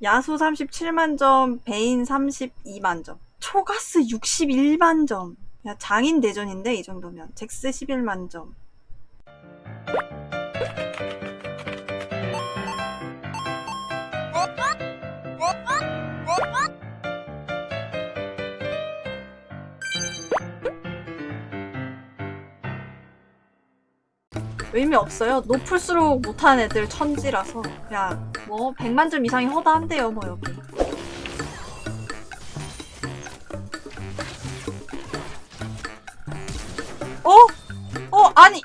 야수 37만 점, 베인 32만 점, 초가스 61만점. 야, 장인 대전인데, 이 정도면. 잭스 11만 점. 의미 없어요. 높을수록 못하는 애들 천지라서. 그냥, 뭐, 100만 점 이상이 허다한데요, 뭐, 여기. 어? 어, 아니!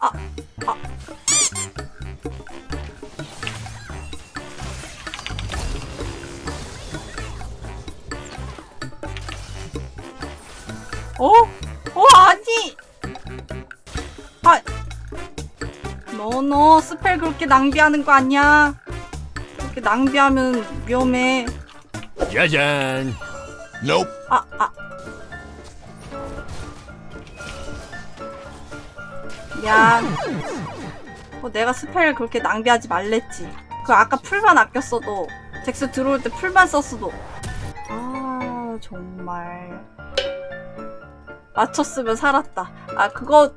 아, 아. 어? 어, 아니! 너, 너, spell 그렇게 낭비하는 거 아니야? 그렇게 낭비하면 위험해. 짜잔. Nope. 아, 아. 미안. 어, 내가 spell 그렇게 낭비하지 말랬지. 그 아까 플만 아꼈어도, 잭스 들어올 때 플만 썼어도. 아, 정말. 맞췄으면 살았다. 아, 그거,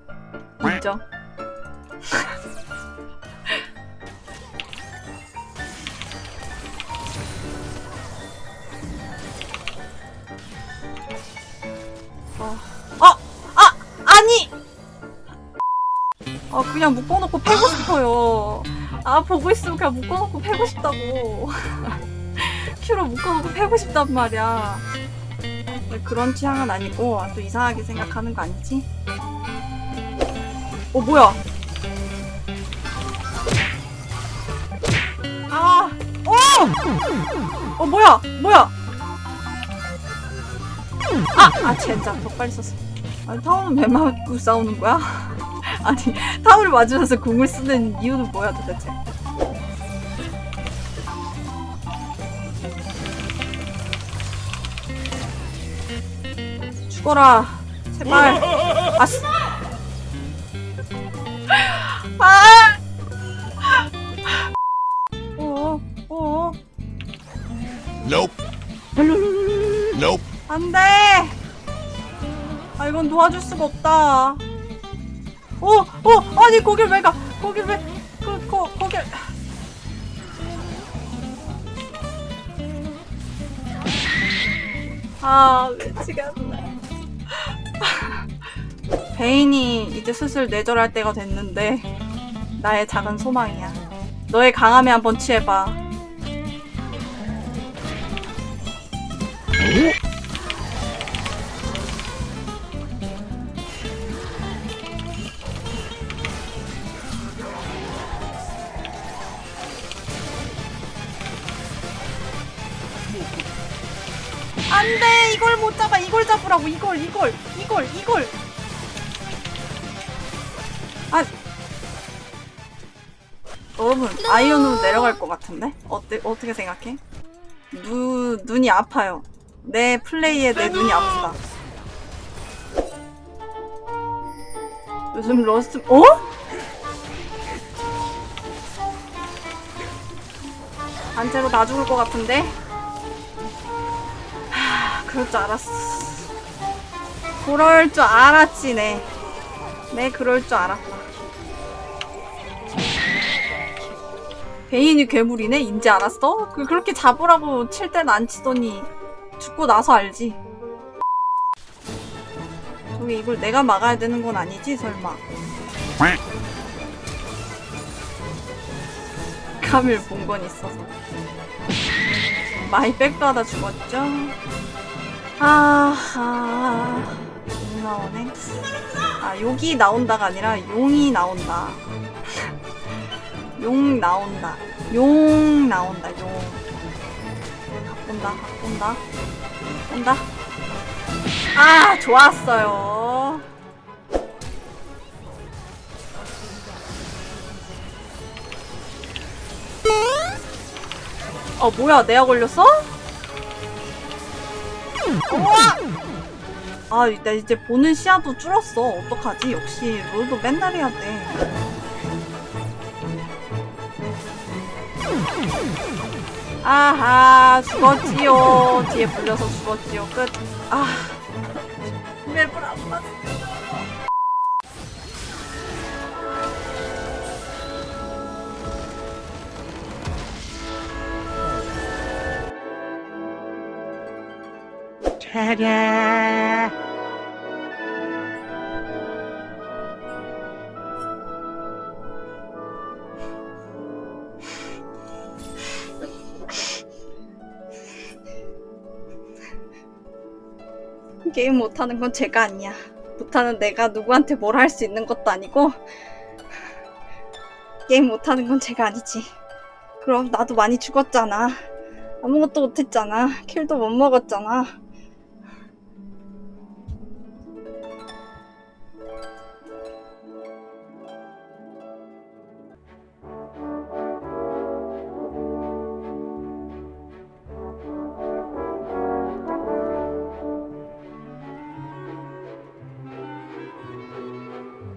인정. 어, 어, 아, 아니! 아, 그냥 묶어놓고 패고 싶어요. 아, 보고 있으면 그냥 묶어놓고 패고 싶다고. 큐로 묶어놓고 패고 싶단 말이야. 근데 그런 취향은 아니고, 또 이상하게 생각하는 거 아니지? 어, 뭐야? 아, 어! 어, 뭐야? 뭐야? 아! 아, 젠장. 더 빨리 썼어. 아니, 타워는 왜 맞고 싸우는 거야? 아니, 타워를 맞으면서 궁을 쓰는 이유는 뭐야, 도대체? 죽어라. 제발. 아, 씨. 아! 어, 어, Nope. Nope. 안 돼! 아, 이건 도와줄 수가 없다. 어, 어, 아니, 거길 왜 가? 거길 왜, 그, 거, 거길. 아, 미치겠네. 베인이 이제 슬슬 뇌절할 때가 됐는데, 나의 작은 소망이야. 너의 강함에 한번 취해봐. 안 돼! 이걸 못 잡아! 이걸 잡으라고! 이걸! 이걸! 이걸! 이걸! 아! 여러분, 아이언으로 내려갈 것 같은데? 어때, 어떻게 생각해? 눈, 눈이 아파요. 내 플레이에 내 눈이 아프다. 요즘 러스트, 어? 단체로 다 죽을 것 같은데? 하, 그럴 줄 알았어. 그럴 줄 알았지, 네. 네, 그럴 줄 알았다. 베인이 괴물이네? 인지 알았어? 그, 그렇게 잡으라고 칠 땐 안 치더니 죽고 나서 알지. 저기 이걸 내가 막아야 되는 건 아니지, 설마. 카밀 본건 있어서. 마이 백받아 죽었죠? 아하. 용 나오네. 아, 욕이 나온다가 아니라 용이 나온다. 용 나온다. 용 나온다, 용. 온다, 온다. 온다. 아, 좋았어요. 어, 뭐야, 내가 걸렸어? 우와! 아, 나 이제 보는 시야도 줄었어. 어떡하지? 역시 롤도 맨날 해야 돼. 아하 죽었지요 뒤에 불려서 죽었지요 끝 아 맵을 안 봤어 게임 못하는 건 제가 아니야. 못하는 내가 누구한테 뭘 할 수 있는 것도 아니고 게임 못하는 건 제가 아니지. 그럼 나도 많이 죽었잖아. 아무것도 못했잖아. 킬도 못 먹었잖아